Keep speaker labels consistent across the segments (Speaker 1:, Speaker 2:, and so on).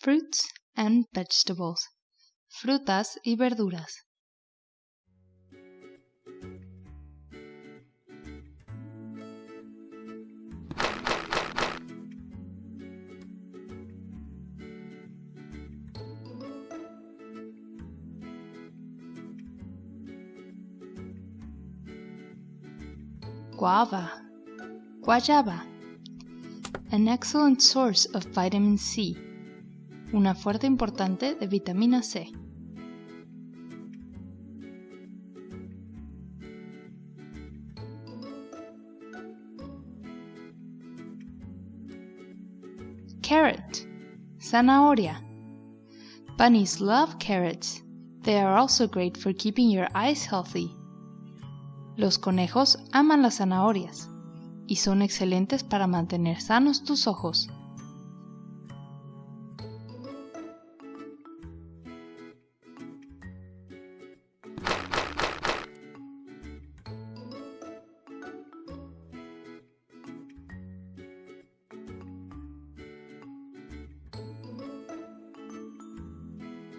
Speaker 1: Fruits and vegetables. Frutas y verduras. Guava. Guayaba. An excellent source of vitamin C. Una fuerte importante de vitamina C. Carrot. Zanahoria. Bunnies love carrots. They are also great for keeping your eyes healthy. Los conejos aman las zanahorias y son excelentes para mantener sanos tus ojos.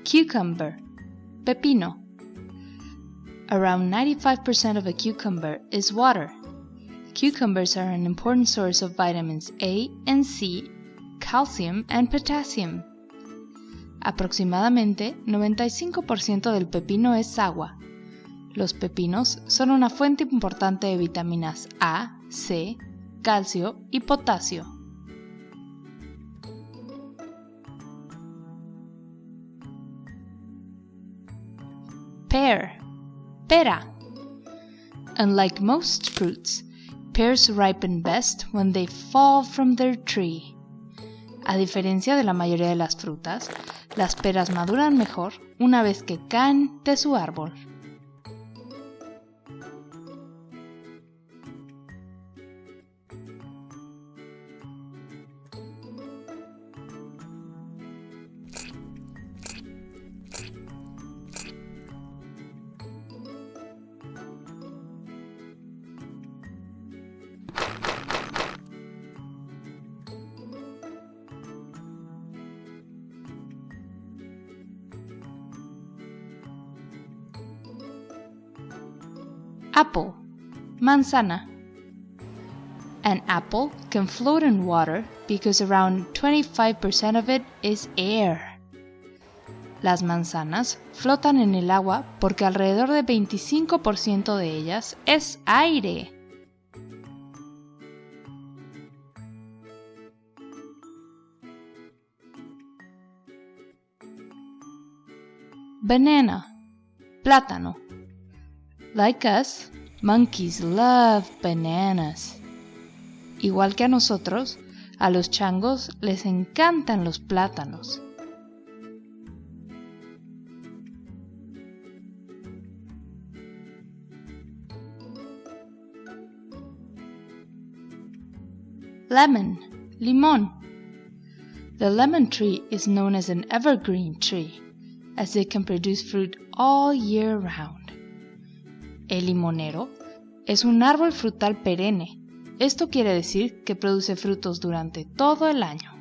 Speaker 1: Cucumber, pepino. Around 95% of a cucumber is water. Cucumbers are an important source of vitamins A and C, calcium and potassium. Aproximadamente 95% del pepino es agua. Los pepinos son una fuente importante de vitaminas A, C, calcio y potasio. Pear Pera. Unlike most fruits, pears ripen best when they fall from their tree. A diferencia de la mayoría de las frutas, las peras maduran mejor una vez que caen de su árbol. Apple, manzana. An apple can float in water because around 25% of it is air. Las manzanas flotan en el agua porque alrededor de 25% de ellas es aire. Banana, plátano. Like us, monkeys love bananas. Igual que a nosotros, a los changos les encantan los plátanos. Lemon, limón. The lemon tree is known as an evergreen tree, as it can produce fruit all year round. El limonero es un árbol frutal perenne. Esto quiere decir que produce frutos durante todo el año.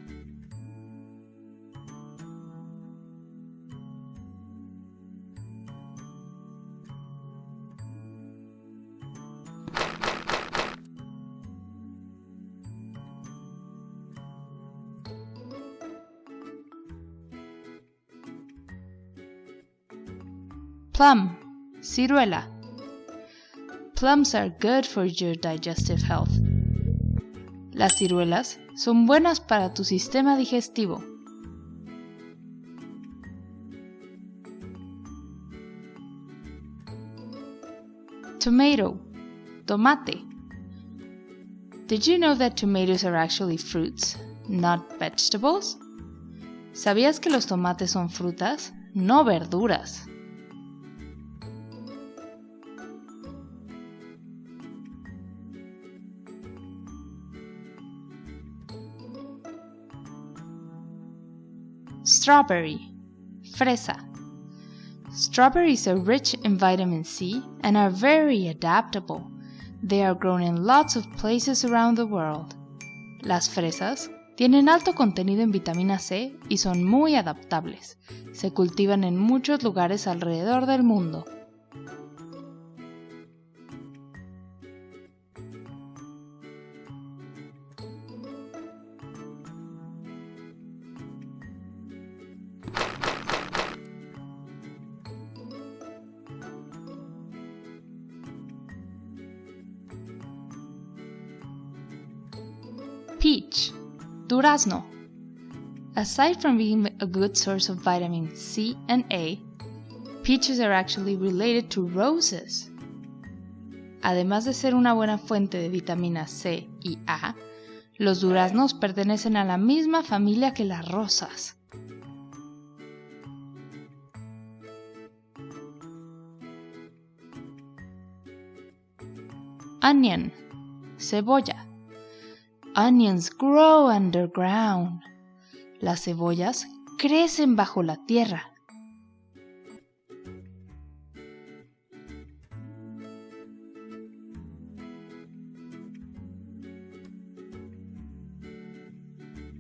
Speaker 1: Plum, ciruela. Plums are good for your digestive health. Las ciruelas son buenas para tu sistema digestivo. Tomato, tomate. Did you know that tomatoes are actually fruits, not vegetables? ¿Sabías que los tomates son frutas, no verduras? Strawberry, fresa. Strawberries are rich in vitamin C and are very adaptable. They are grown in lots of places around the world. Las fresas Tienen alto contenido en vitamina C y son muy adaptables. Se cultivan en muchos lugares alrededor del mundo. Peach, durazno. Aside from being a good source of vitamin C and A, peaches are actually related to roses. Además de ser una buena fuente de vitamina C y A, los duraznos pertenecen a la misma familia que las rosas. Onion, cebolla. Onions grow underground. Las cebollas crecen bajo la tierra.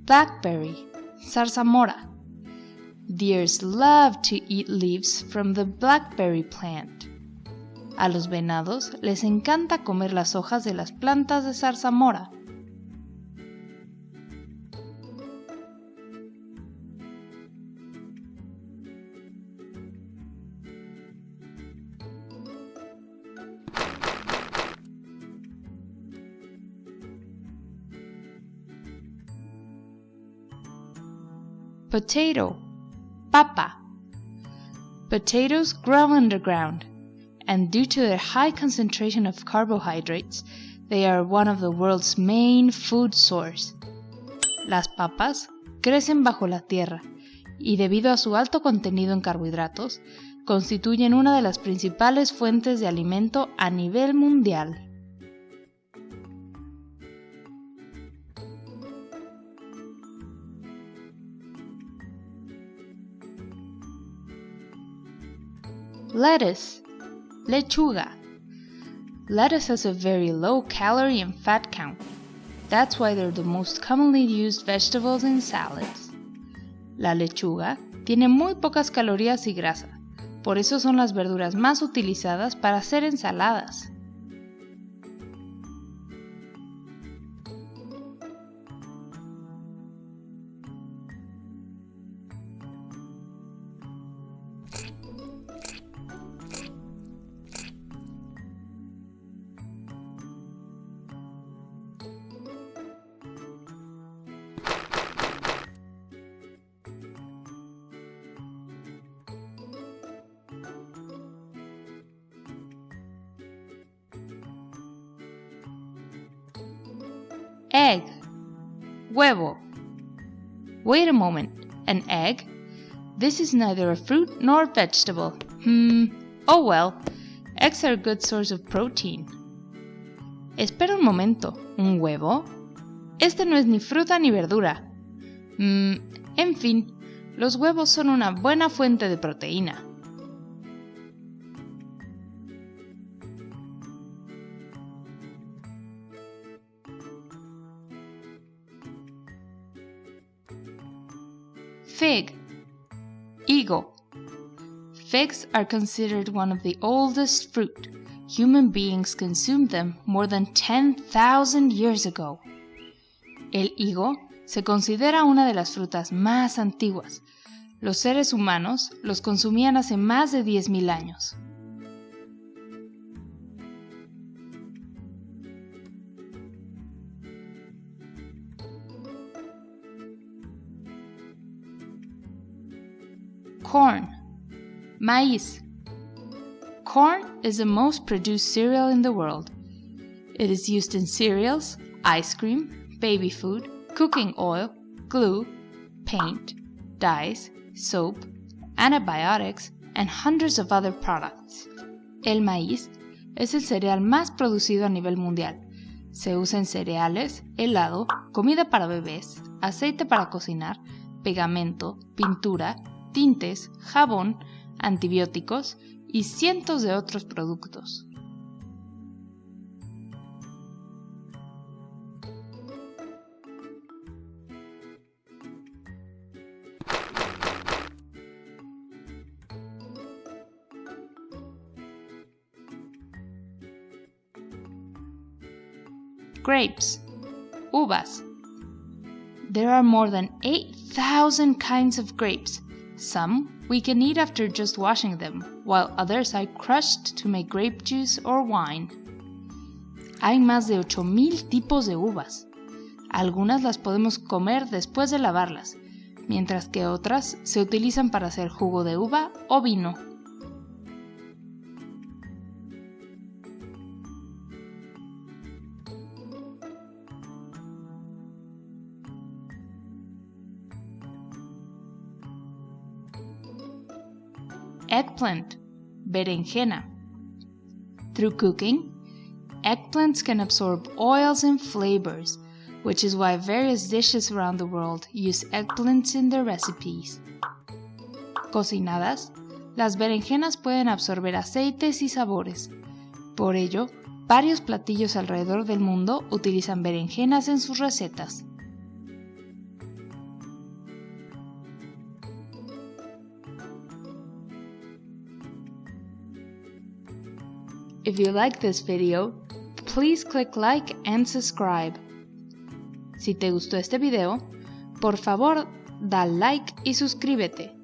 Speaker 1: Blackberry, zarzamora. Deers love to eat leaves from the blackberry plant. A los venados les encanta comer las hojas de las plantas de zarzamora. Potato, papa. Potatoes grow underground, and due to their high concentration of carbohydrates, they are one of the world's main food source. Las papas crecen bajo la tierra y debido a su alto contenido en carbohidratos, constituyen una de las principales fuentes de alimento a nivel mundial. Lettuce, lechuga. Lettuce has a very low calorie and fat count. That's why they're the most commonly used vegetables in salads. La lechuga tiene muy pocas calorías y grasa, por eso son las verduras más utilizadas para hacer ensaladas. Egg. Huevo. Wait a moment. An egg? This is neither a fruit nor vegetable. Hmm. Oh well. Eggs are a good source of protein. Espera un momento. ¿Un huevo? Este no es ni fruta ni verdura. Hmm. En fin, los huevos son una buena fuente de proteína. Fig. Higo. Figs are considered one of the oldest fruit. Human beings consumed them more than 10,000 years ago. El higo se considera una de las frutas más antiguas. Los seres humanos los consumían hace más de 10.000 años. Corn. Maíz. Corn is the most produced cereal in the world. It is used in cereals, ice cream, baby food, cooking oil, glue, paint, dyes, soap, antibiotics, and hundreds of other products. El maíz es el cereal más producido a nivel mundial. Se usa en cereales, helado, comida para bebés, aceite para cocinar, pegamento, pintura, tintes, jabón, antibióticos y cientos de otros productos. grapes, uvas. There are more than 8,000 kinds of grapes, Some we can eat after just washing them, while others are crushed to make grape juice or wine. Hay más de 8,000 tipos de uvas. Algunas las podemos comer después de lavarlas, mientras que otras se utilizan para hacer jugo de uva o vino. Eggplant, berenjena. Through cooking, eggplants can absorb oils and flavors, which is why various dishes around the world use eggplants in their recipes. Cocinadas, las berenjenas pueden absorber aceites y sabores. Por ello, varios platillos alrededor del mundo utilizan berenjenas en sus recetas. If you like this video, please click like and subscribe. Si te gustó este video, por favor, da like y suscríbete.